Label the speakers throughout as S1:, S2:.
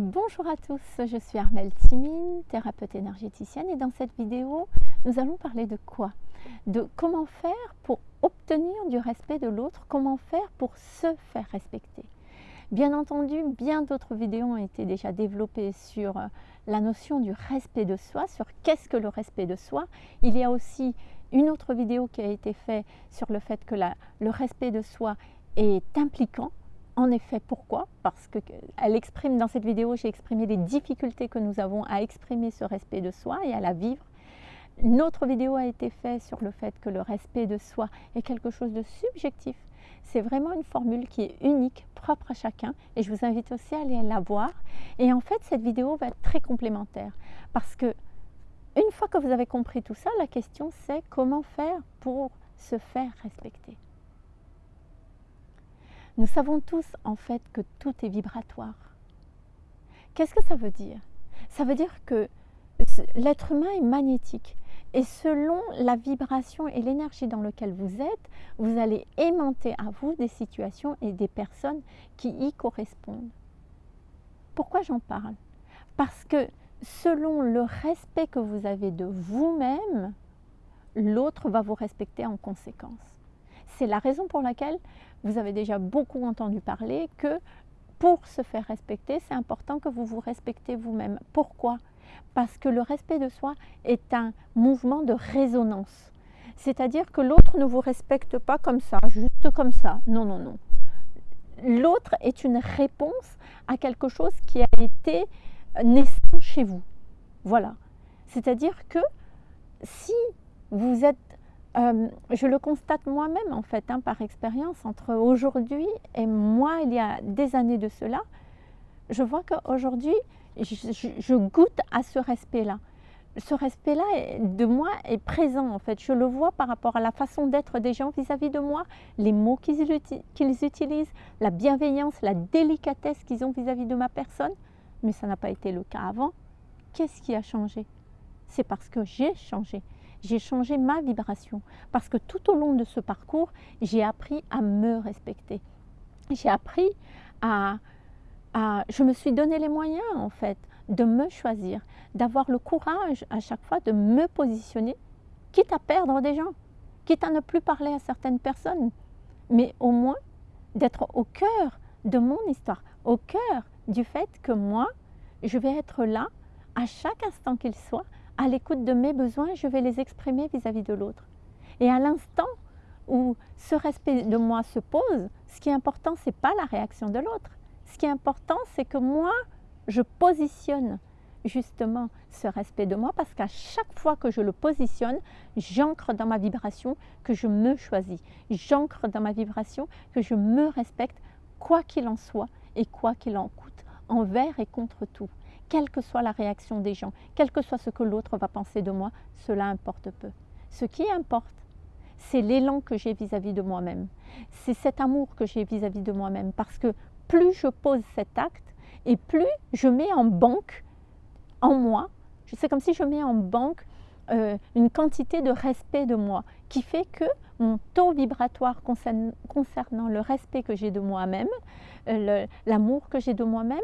S1: Bonjour à tous, je suis Armelle Timine, thérapeute énergéticienne et dans cette vidéo, nous allons parler de quoi? De comment faire pour obtenir du respect de l'autre, comment faire pour se faire respecter. Bien entendu, bien d'autres vidéos ont été déjà développées sur euh, la notion du respect de soi, sur qu'est-ce que le respect de soi. Il y a aussi une autre vidéo qui a été faite sur le fait que le respect de soi est impliquant en effet, pourquoi? Parce qu'elle exprime, dans cette vidéo, j'ai exprimé les difficultés que nous avons à exprimer ce respect de soi et à la vivre. Une autre vidéo a été faite sur le fait que le respect de soi est quelque chose de subjectif. C'est vraiment une formule qui est unique, propre à chacun, et je vous invite aussi à aller la voir. Et en fait, cette vidéo va être très complémentaire, parce que une fois que vous avez compris tout ça, la question c'est comment faire pour se faire respecter. Nous savons tous en fait que tout est vibratoire. Qu'est-ce que ça veut dire? Ça veut dire que l'être humain est magnétique et selon la vibration et l'énergie dans laquelle vous êtes, vous allez aimanter à vous des situations et des personnes qui y correspondent. Pourquoi j'en parle? Parce que selon le respect que vous avez de vous-même, l'autre va vous respecter en conséquence. C'est la raison pour laquelle vous avez déjà beaucoup entendu parler que pour se faire respecter, c'est important que vous vous respectez vous-même. Pourquoi? Parce que le respect de soi est un mouvement de résonance. C'est-à-dire que l'autre ne vous respecte pas comme ça, juste comme ça. Non, non, non. L'autre est une réponse à quelque chose qui a été naissant chez vous. Voilà. C'est-à-dire que si vous êtes euh, je le constate moi-même en fait, hein, par expérience, entre aujourd'hui et moi, il y a des années de cela, je vois qu'aujourd'hui, je, goûte à ce respect-là. Ce respect-là de moi est présent en fait. Je le vois par rapport à la façon d'être des gens vis-à-vis de moi, les mots qu'ils utilisent, la bienveillance, la délicatesse qu'ils ont vis à -vis de ma personne. Mais ça n'a pas été le cas avant. Qu'est-ce qui a changé? C'est parce que j'ai changé j'ai changé ma vibration parce que tout au long de ce parcours, j'ai appris à me respecter. J'ai appris à, à, Je me suis donné les moyens en fait de me choisir, d'avoir le courage à chaque fois de me positionner, quitte à perdre des gens, quitte à ne plus parler à certaines personnes, mais au moins d'être au cœur de mon histoire, au cœur du fait que moi, je vais être là à chaque instant qu'il soit à l'écoute de mes besoins, je vais les exprimer vis-à-vis de l'autre. Et à l'instant où ce respect de moi se pose, ce qui est important, ce n'est pas la réaction de l'autre. Ce qui est important, c'est que moi, je positionne justement ce respect de moi parce qu'à chaque fois que je le positionne, j'ancre dans ma vibration que je me choisis. J'ancre dans ma vibration que je me respecte quoi qu'il en soit et quoi qu'il en coûte, envers et contre tout quelle que soit la réaction des gens, quel que soit ce que l'autre va penser de moi, cela importe peu. Ce qui importe, c'est l'élan que j'ai vis-à-vis de moi-même. C'est cet amour que j'ai vis-à-vis de moi-même. Parce que plus je pose cet acte et plus je mets en banque en moi, c'est comme si je mets en banque euh, une quantité de respect de moi qui fait que mon taux vibratoire concernant le respect que j'ai de moi-même, euh, l'amour que j'ai de moi-même,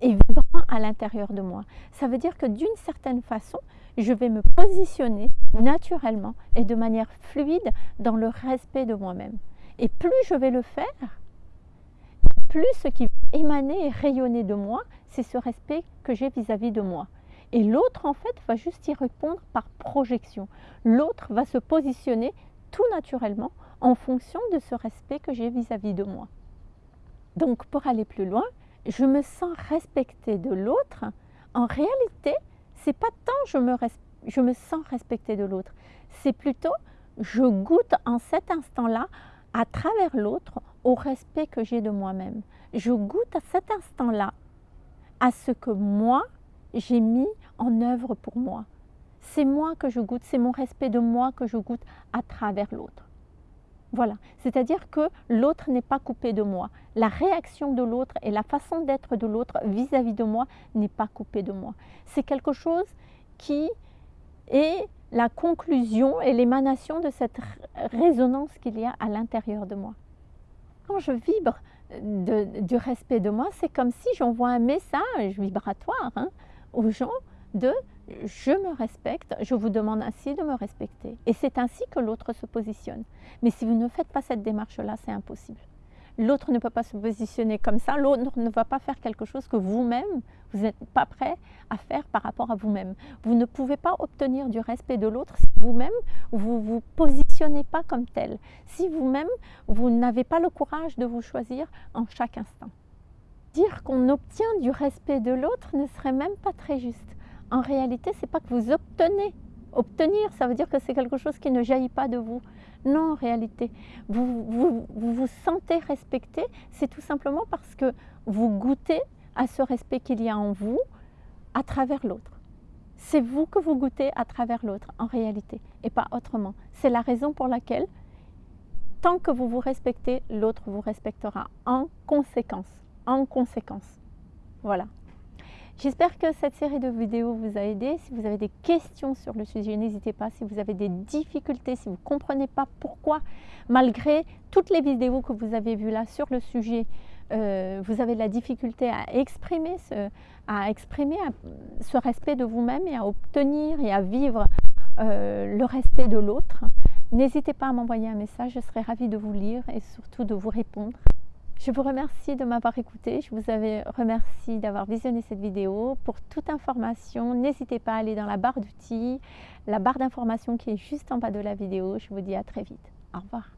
S1: est vibrant à l'intérieur de moi. Ça veut dire que d'une certaine façon, je vais me positionner naturellement et de manière fluide dans le respect de moi-même. Et plus je vais le faire, plus ce qui va émaner et rayonner de moi, c'est ce respect que j'ai vis-à-vis de moi. Et l'autre, en fait, va juste y répondre par projection. L'autre va se positionner tout naturellement en fonction de ce respect que j'ai vis-à-vis de moi. Donc, pour aller plus loin, je me sens respectée de l'autre, en réalité, c'est pas tant je me, je me sens respectée de l'autre, c'est plutôt je goûte en cet instant-là, à travers l'autre, au respect que j'ai de moi-même. Je goûte à cet instant-là à ce que moi, j'ai mis en œuvre pour moi. C'est moi que je goûte, c'est mon respect de moi que je goûte à travers l'autre. Voilà, c'est-à-dire que l'autre n'est pas coupé de moi. La réaction de l'autre et la façon d'être de l'autre vis-à-vis de moi n'est pas coupée de moi. C'est quelque chose qui est la conclusion et l'émanation de cette résonance qu'il y a à l'intérieur de moi. Quand je vibre du respect de moi, c'est comme si j'envoie un message vibratoire hein, aux gens de je me respecte, je vous demande ainsi de me respecter. Et c'est ainsi que l'autre se positionne. Mais si vous ne faites pas cette démarche-là, c'est impossible. L'autre ne peut pas se positionner comme ça, l'autre ne va pas faire quelque chose que vous-même, vous n'êtes pas prêt à faire par rapport à vous-même. Vous ne pouvez pas obtenir du respect de l'autre si vous-même, vous ne vous positionnez pas comme tel. Si vous-même, vous, n'avez pas le courage de vous choisir en chaque instant. Dire qu'on obtient du respect de l'autre ne serait même pas très juste. En réalité, ce n'est pas que vous obtenez. Obtenir, ça veut dire que c'est quelque chose qui ne jaillit pas de vous. Non, en réalité, vous vous, vous, sentez respecté, c'est tout simplement parce que vous goûtez à ce respect qu'il y a en vous à travers l'autre. C'est vous que vous goûtez à travers l'autre, en réalité, et pas autrement. C'est la raison pour laquelle, tant que vous vous respectez, l'autre vous respectera en conséquence. En conséquence. Voilà. J'espère que cette série de vidéos vous a aidé. Si vous avez des questions sur le sujet, n'hésitez pas. Si vous avez des difficultés, si vous ne comprenez pas pourquoi, malgré toutes les vidéos que vous avez vues là sur le sujet, euh, vous avez de la difficulté à exprimer, ce, à exprimer ce respect de vous-même et à obtenir et à vivre euh, le respect de l'autre, n'hésitez pas à m'envoyer un message. Je serai ravie de vous lire et surtout de vous répondre. Je vous remercie de m'avoir écouté. Je vous remercie d'avoir visionné cette vidéo. Pour toute information, n'hésitez pas à aller dans la barre d'outils, la barre d'information qui est juste en bas de la vidéo. Je vous dis à très vite. Au revoir.